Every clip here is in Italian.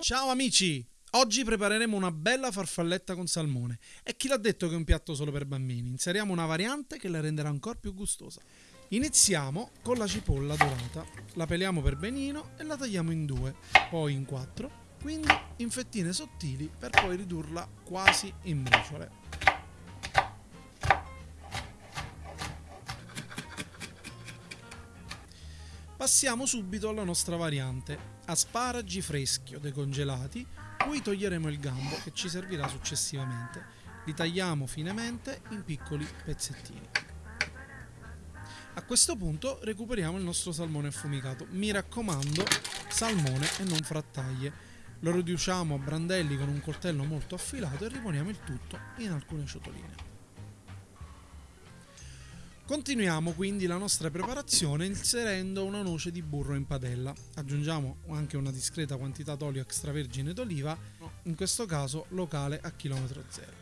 Ciao amici! Oggi prepareremo una bella farfalletta con salmone. E chi l'ha detto che è un piatto solo per bambini? Inseriamo una variante che la renderà ancora più gustosa. Iniziamo con la cipolla dorata. La peliamo per benino e la tagliamo in due, poi in quattro, quindi in fettine sottili per poi ridurla quasi in briciole. Passiamo subito alla nostra variante, asparagi freschi o decongelati, cui toglieremo il gambo che ci servirà successivamente. Li tagliamo finemente in piccoli pezzettini. A questo punto recuperiamo il nostro salmone affumicato. Mi raccomando, salmone e non frattaglie. Lo riduciamo a brandelli con un coltello molto affilato e riponiamo il tutto in alcune ciotoline. Continuiamo quindi la nostra preparazione inserendo una noce di burro in padella. Aggiungiamo anche una discreta quantità d'olio extravergine d'oliva, in questo caso locale a chilometro zero.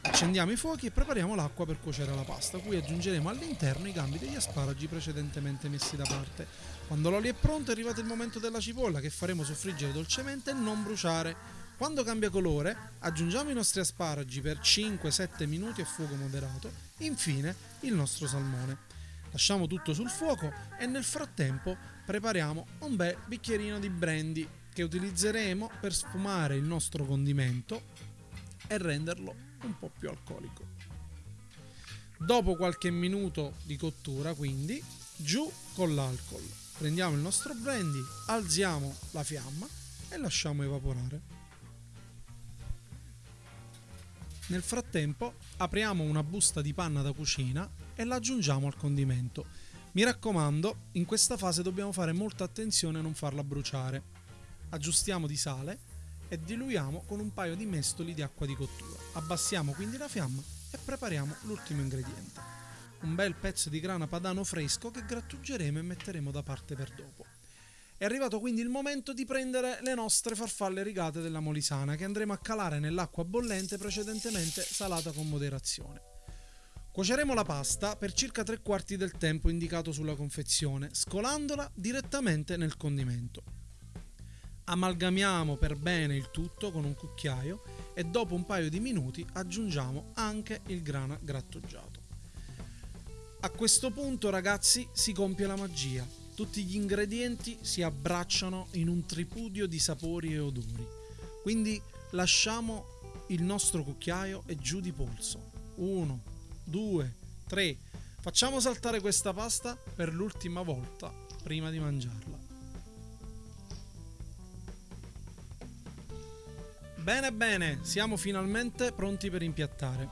Accendiamo i fuochi e prepariamo l'acqua per cuocere la pasta, cui aggiungeremo all'interno i gambi degli asparagi precedentemente messi da parte. Quando l'olio è pronto è arrivato il momento della cipolla che faremo soffriggere dolcemente e non bruciare. Quando cambia colore aggiungiamo i nostri asparagi per 5-7 minuti a fuoco moderato, infine il nostro salmone. Lasciamo tutto sul fuoco e nel frattempo prepariamo un bel bicchierino di brandy che utilizzeremo per sfumare il nostro condimento e renderlo un po' più alcolico. Dopo qualche minuto di cottura, quindi, giù con l'alcol. Prendiamo il nostro brandy, alziamo la fiamma e lasciamo evaporare. Nel frattempo apriamo una busta di panna da cucina e la aggiungiamo al condimento. Mi raccomando, in questa fase dobbiamo fare molta attenzione a non farla bruciare. Aggiustiamo di sale e diluiamo con un paio di mestoli di acqua di cottura. Abbassiamo quindi la fiamma e prepariamo l'ultimo ingrediente. Un bel pezzo di grana padano fresco che grattugeremo e metteremo da parte per dopo. È arrivato quindi il momento di prendere le nostre farfalle rigate della molisana che andremo a calare nell'acqua bollente precedentemente salata con moderazione. Cuoceremo la pasta per circa tre quarti del tempo indicato sulla confezione, scolandola direttamente nel condimento. Amalgamiamo per bene il tutto con un cucchiaio e dopo un paio di minuti aggiungiamo anche il grana grattugiato. A questo punto ragazzi si compie la magia tutti gli ingredienti si abbracciano in un tripudio di sapori e odori. Quindi lasciamo il nostro cucchiaio e giù di polso. Uno, due, tre. Facciamo saltare questa pasta per l'ultima volta prima di mangiarla. Bene bene, siamo finalmente pronti per impiattare.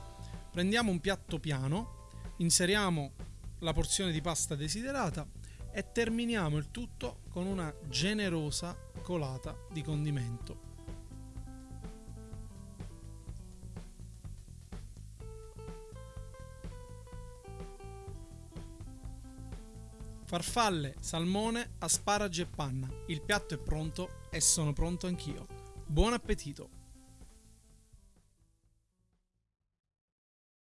Prendiamo un piatto piano, inseriamo la porzione di pasta desiderata e terminiamo il tutto con una generosa colata di condimento. Farfalle, salmone, asparagi e panna. Il piatto è pronto e sono pronto anch'io. Buon appetito!